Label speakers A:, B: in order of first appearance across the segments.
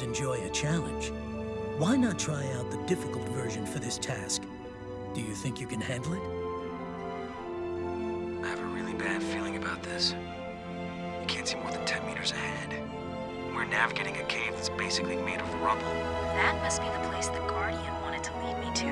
A: Real enjoy a challenge. Why not try out the difficult version for this task? Do you think you can handle it?
B: I have a really bad feeling about this. You can't see more than 10 meters ahead. We're navigating a cave that's basically made of rubble.
C: That must be the place the Guardian wanted to lead me to.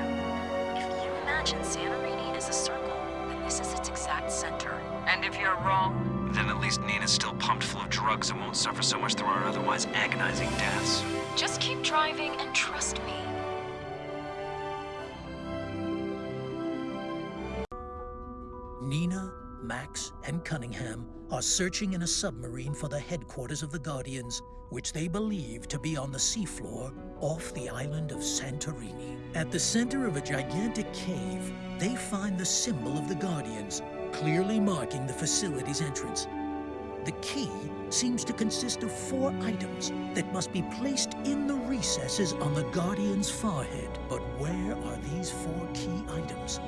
C: If you imagine Santorini as a circle, then this is its exact center. And if you're wrong,
B: Then at least Nina's still pumped full of drugs and won't suffer so much through our otherwise agonizing deaths.
C: just keep driving and trust me.
A: Nina, Max, and Cunningham are searching in a submarine for the headquarters of the Guardians, which they believe to be on the seafloor off the island of Santorini. At the center of a gigantic cave, they find the symbol of the Guardians, clearly marking the facility's entrance. The key seems to consist of four items that must be placed in the recesses on the Guardian's forehead. But where are these four key items?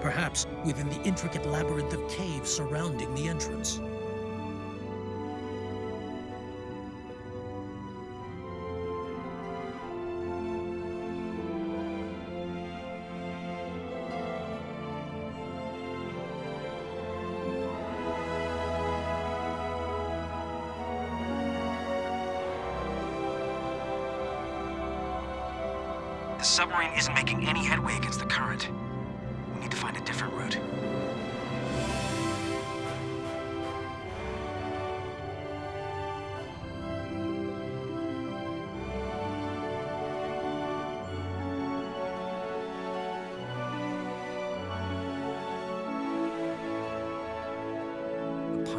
A: Perhaps within the intricate labyrinth of caves surrounding the entrance.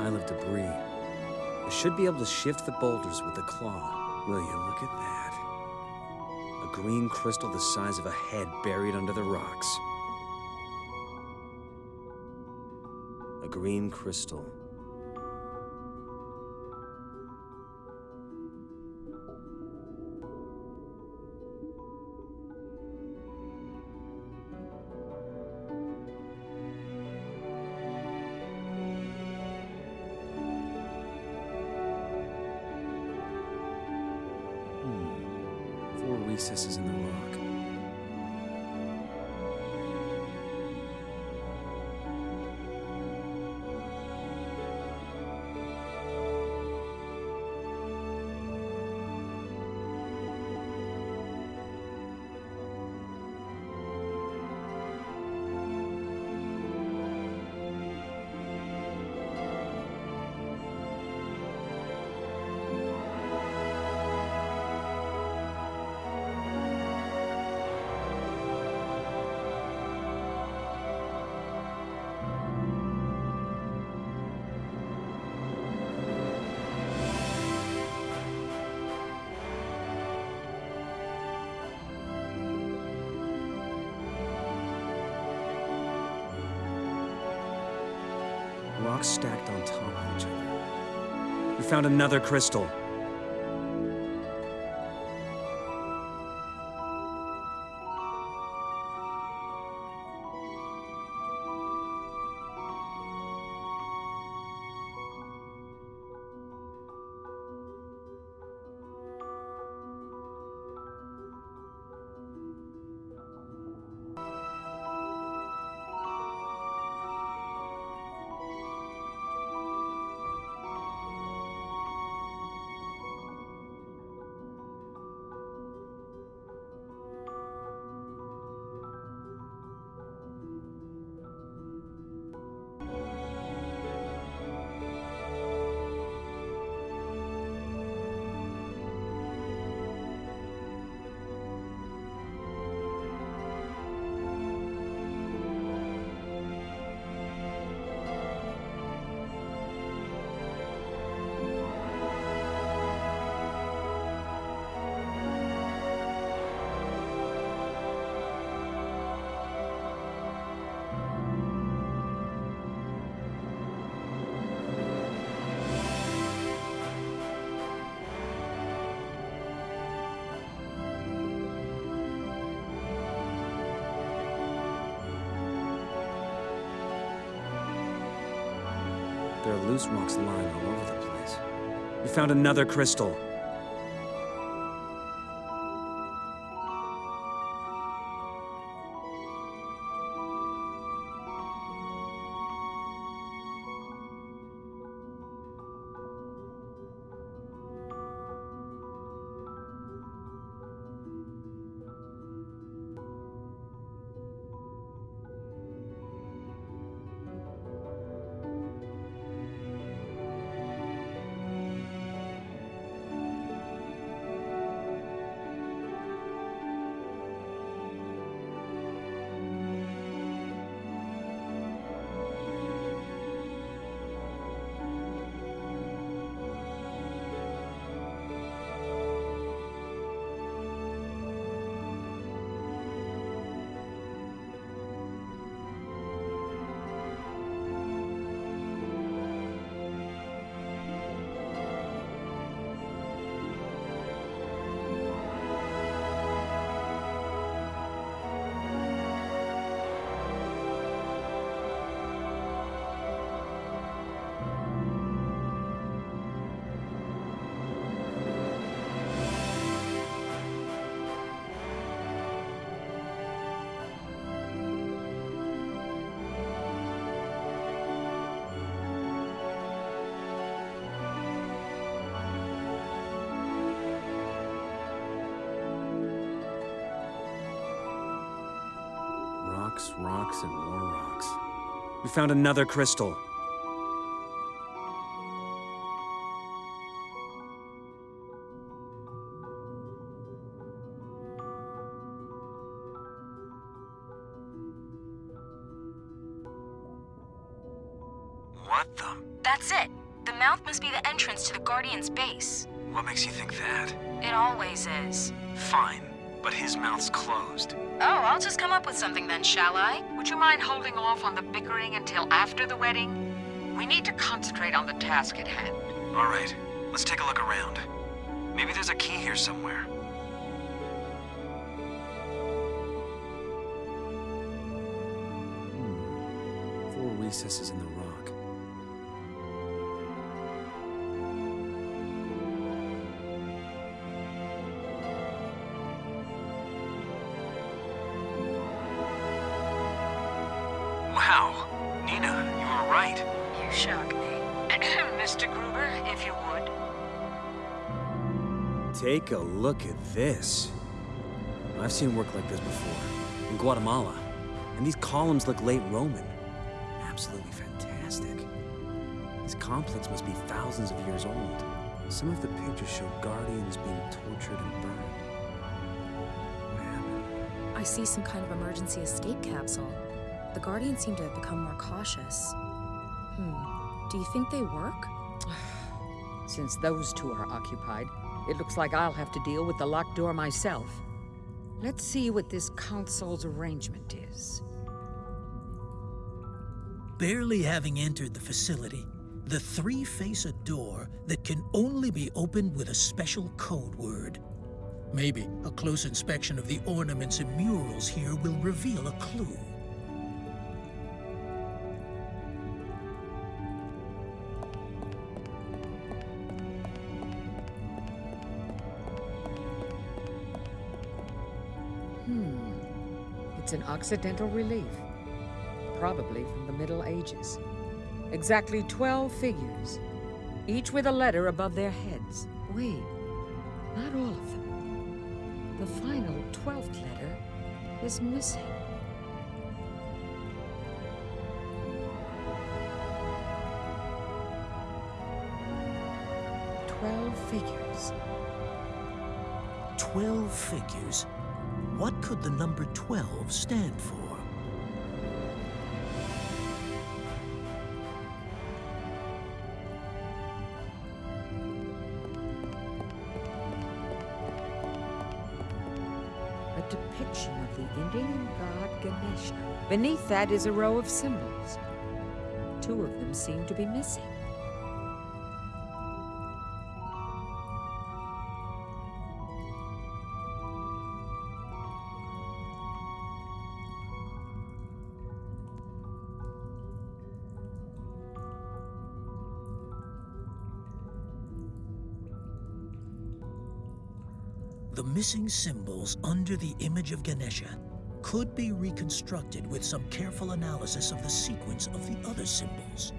D: Pile of debris. I should be able to shift the boulders with the claw. Will you look at that? A green crystal the size of a head buried under the rocks. A green crystal. Rocks stacked on top of each other. We found another crystal. There are loose rocks lying all over the place. We found another crystal. Rocks, rocks, and more rocks. We found another crystal.
E: Task at hand.
B: All right, let's take a look around. Maybe there's a key here somewhere.
D: Hmm. Four recesses in the rock. Take a look at this. I've seen work like this before, in Guatemala. And these columns look late Roman. Absolutely fantastic. This complex must be thousands of years old. Some of the pictures show guardians being tortured and burned. What happened?
F: I see some kind of emergency escape capsule. The Guardians seem to have become more cautious. Hmm. Do you think they work?
E: Since those two are occupied, it looks like I'll have to deal with the locked door myself. Let's see what this council's arrangement is.
A: Barely having entered the facility, the three face a door that can only be opened with a special code word. Maybe a close inspection of the ornaments and murals here will reveal a clue.
E: Hmm. It's an Occidental relief. Probably from the Middle Ages. Exactly 12 figures, each with a letter above their heads. Wait, not all of them. The final 12th letter is missing. Twelve figures.
A: Twelve figures. What could the number 12 stand for?
E: a depiction of the Indian god Ganesha. Beneath that is a row of symbols. Two of them seem to be missing.
A: Missing symbols under the image of Ganesha could be reconstructed with some careful analysis of the sequence of the other symbols.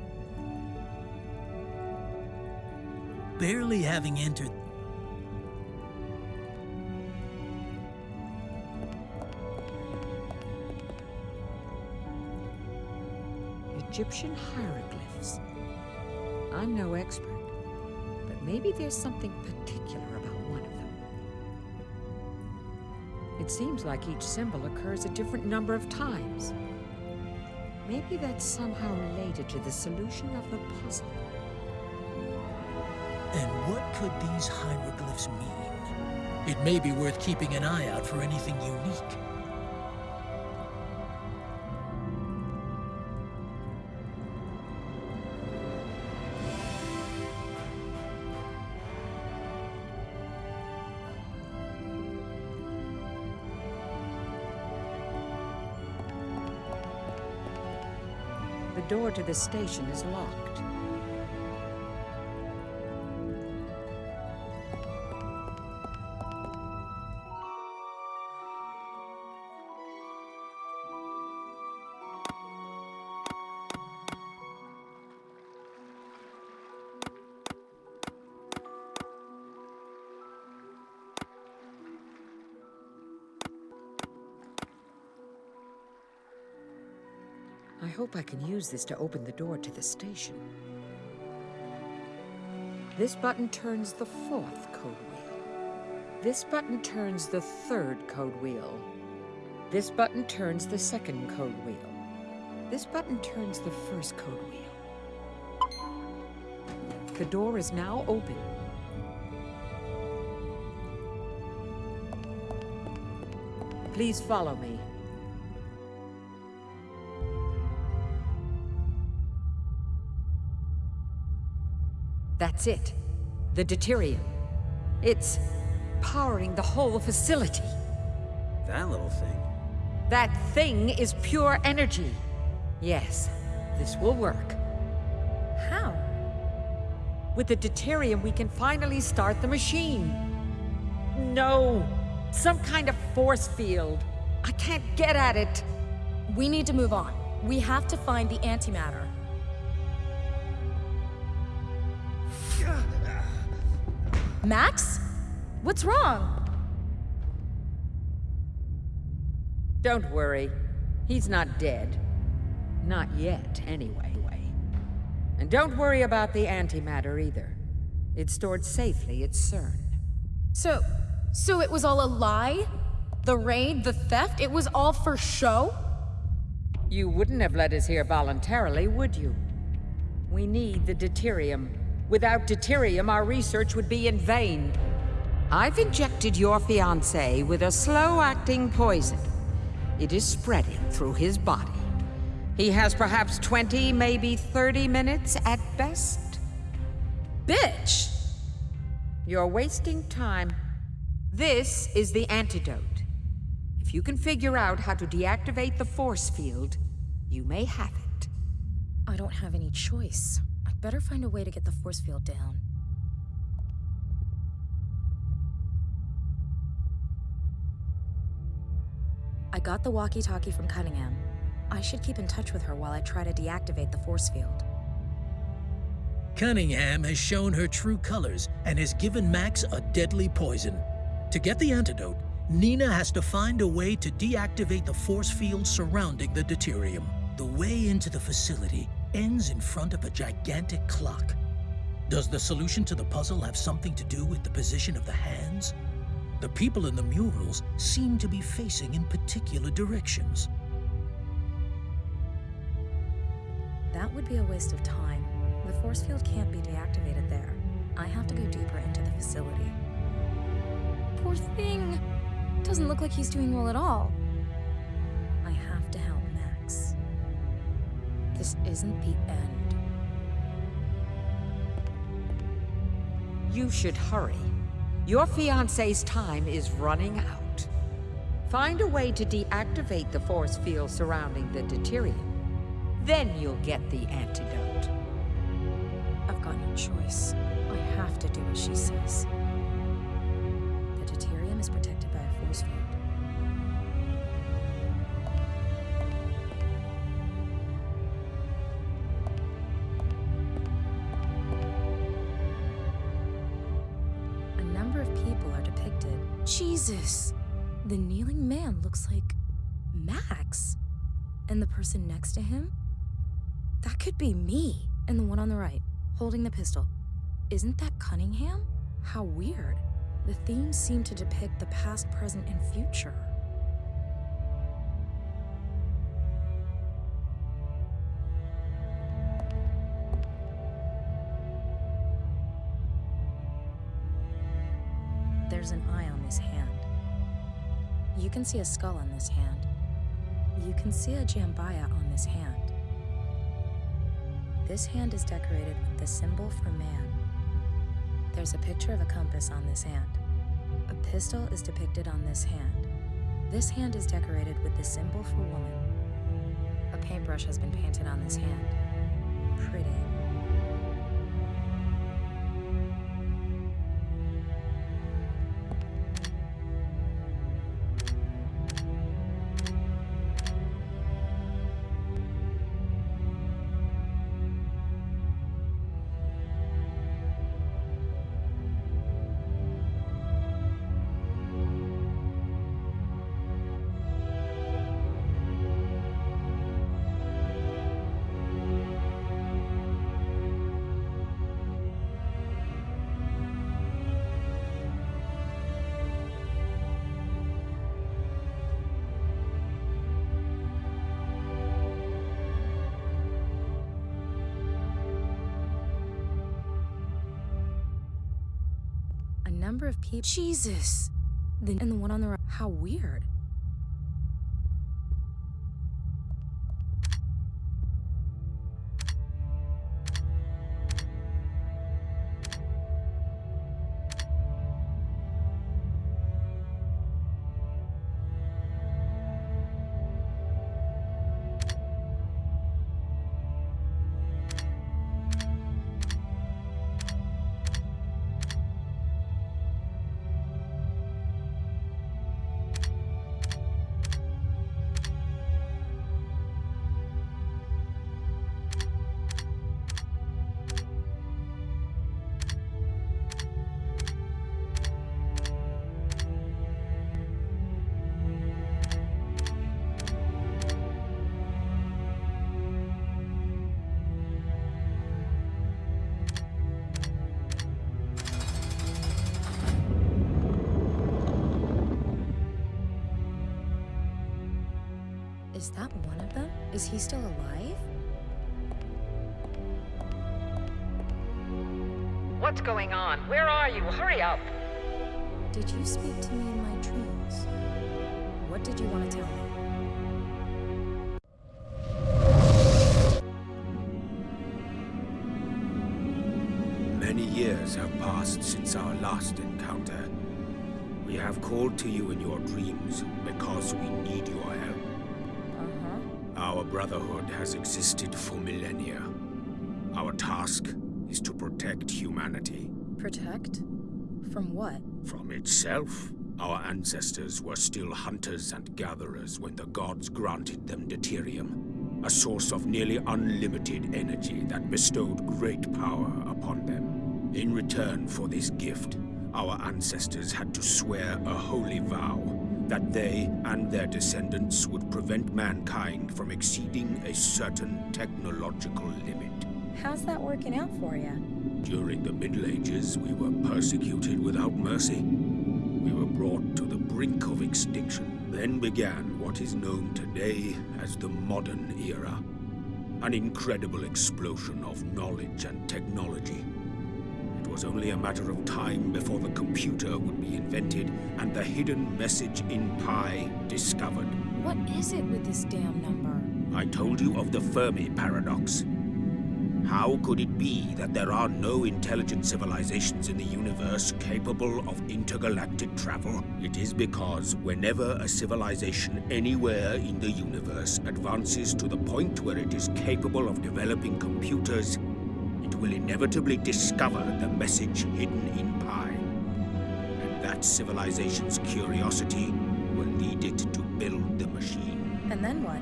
A: Barely having entered
E: Egyptian hieroglyphs. I'm no expert, but maybe there's something particular about It seems like each symbol occurs a different number of times. Maybe that's somehow related to the solution of the puzzle.
A: And what could these hieroglyphs mean? It may be worth keeping an eye out for anything unique.
E: The door to the station is locked. Hope I can use this to open the door to the station. This button turns the fourth code wheel. This button turns the third code wheel. This button turns the second code wheel. This button turns the first code wheel. The door is now open. Please follow me. That's it. The deuterium. It's powering the whole facility.
D: That little thing.
E: That thing is pure energy. Yes, this will work.
F: How?
E: With the deuterium, we can finally start the machine. No! Some kind of force field. I can't get at it.
F: We need to move on. We have to find the antimatter. Max? What's wrong?
E: Don't worry. He's not dead. Not yet, anyway. And don't worry about the antimatter either. It's stored safely at CERN.
F: So, so it was all a lie? The raid, the theft, it was all for show?
E: You wouldn't have let us here voluntarily, would you? We need the deuterium. Without deuterium, our research would be in vain. I've injected your fiancé with a slow-acting poison. It is spreading through his body. He has perhaps 20, maybe 30 minutes at best.
F: Bitch!
E: You're wasting time. This is the antidote. If you can figure out how to deactivate the force field, you may have it.
F: I don't have any choice. I'd better find a way to get the force field down. I got the walkie-talkie from Cunningham. I should keep in touch with her while I try to deactivate the force field.
A: Cunningham has shown her true colors and has given Max a deadly poison. To get the antidote, Nina has to find a way to deactivate the force field surrounding the deuterium. The way into the facility ends in front of a gigantic clock. Does the solution to the puzzle have something to do with the position of the hands? The people in the murals seem to be facing in particular directions.
F: That would be a waste of time. The force field can't be deactivated there. I have to go deeper into the facility. Poor thing! Doesn't look like he's doing well at all. This isn't the end.
E: You should hurry. Your fiancé's time is running out. Find a way to deactivate the force field surrounding the deuterium. Then you'll get the antidote.
F: I've got no choice. I have to do what she says. The deuterium is protected by a force field. Depicted. Jesus! The kneeling man looks like Max. And the person next to him? That could be me. And the one on the right, holding the pistol. Isn't that Cunningham? How weird. The themes seem to depict the past, present, and future. You can see a skull on this hand. You can see a jambiya on this hand. This hand is decorated with the symbol for man. There's a picture of a compass on this hand. A pistol is depicted on this hand. This hand is decorated with the symbol for woman. A paintbrush has been painted on this hand. Pretty. Number of people. Jesus! The, and the one on the right. How weird. Is that one of them? Is he still alive?
E: What's going on? Where are you? Hurry up!
F: Did you speak to me in my dreams? What did you want to tell me?
G: Many years have passed since our last encounter. We have called to you in your dreams because we need your help. Our Brotherhood has existed for millennia. Our task is to protect humanity
F: Protect? From what?
G: from itself. Our ancestors were still hunters and gatherers when the gods granted them deuterium, a source of nearly unlimited energy that bestowed great power upon them. In return for this gift, our ancestors had to swear a holy vow that they and their descendants would prevent mankind from exceeding a certain technological limit.
F: How's that working out for you?
G: During the Middle Ages, we were persecuted without mercy. We were brought to the brink of extinction. Then began what is known today as the modern era. An incredible explosion of knowledge and technology. It was only a matter of time before the computer would be invented and the hidden message in Pi discovered.
F: What is it with this damn number?
G: I told you of the Fermi paradox. How could it be that there are no intelligent civilizations in the universe capable of intergalactic travel? It is because whenever a civilization anywhere in the universe advances to the point where it is capable of developing computers, it will inevitably discover the message hidden in Pi. And that civilization's curiosity will lead it to build the machine.
F: And then what?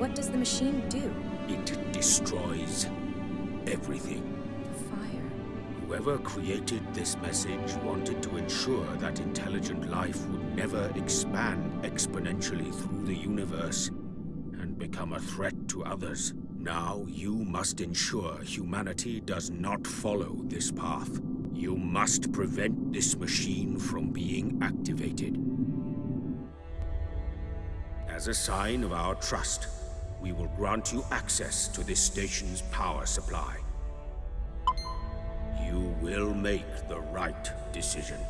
F: What does the machine do?
G: It destroys everything.
F: The fire.
G: Whoever created this message wanted to ensure that intelligent life would never expand exponentially through the universe and become a threat to others. Now you must ensure humanity does not follow this path. You must prevent this machine from being activated. As a sign of our trust, we will grant you access to this station's power supply. You will make the right decision.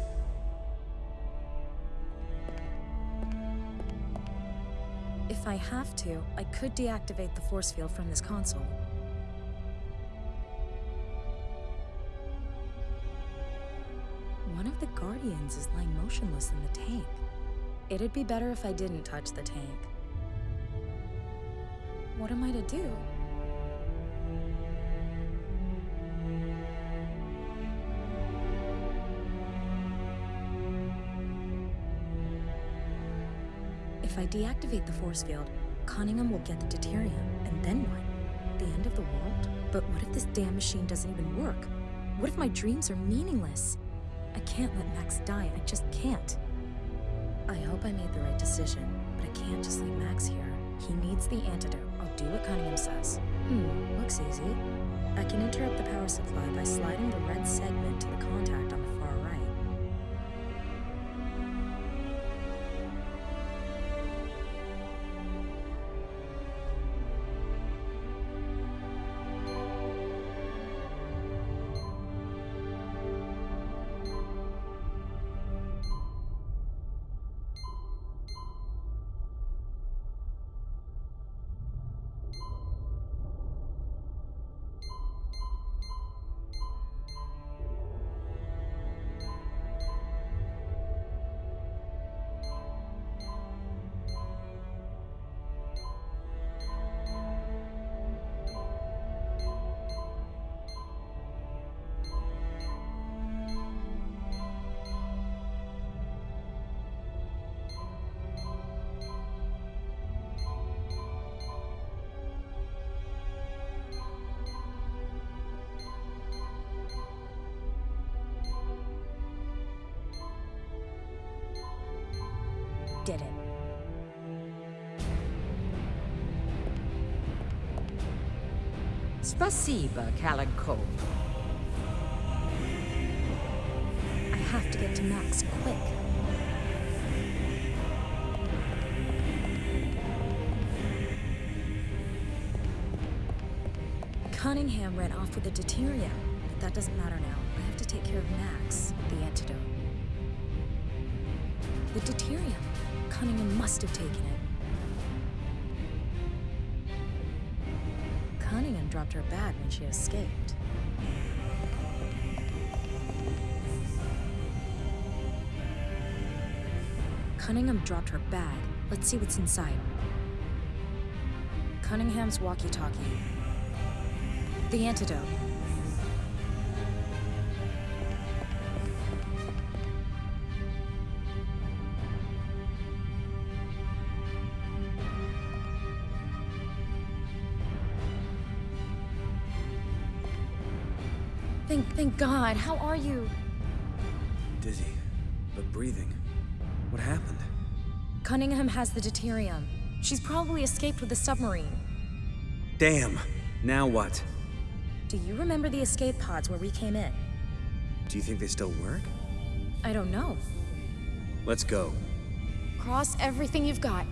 F: If I have to, I could deactivate the force field from this console. One of the Guardians is lying motionless in the tank. It'd be better if I didn't touch the tank. What am I to do? If I deactivate the force field, Cunningham will get the deuterium, and then what? The end of the world? But what if this damn machine doesn't even work? What if my dreams are meaningless? I can't let Max die, I just can't. I hope I made the right decision, but I can't just leave Max here. He needs the antidote. I'll do what Cunningham says. Hmm, looks easy. I can interrupt the power supply by sliding the red segment to the contact on did it.
E: Spasiba, Callan Cole.
F: I have to get to Max quick. Cunningham ran off with the deuterium, but that doesn't matter now. I have to take care of Max, the antidote. The deuterium. Cunningham must have taken it. Cunningham dropped her bag when she escaped. Cunningham dropped her bag. Let's see what's inside. Cunningham's walkie-talkie. The antidote. God. How are you?
D: Dizzy, but breathing. What happened?
F: Cunningham has the deuterium. She's probably escaped with the submarine.
D: Damn! Now what?
F: Do you remember the escape pods where we came in?
D: Do you think they still work?
F: I don't know.
D: Let's go.
F: Cross everything you've got.